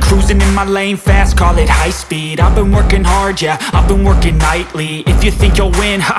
Cruising in my lane fast, call it high speed. I've been working hard, yeah, I've been working nightly. If you think you'll win, ha,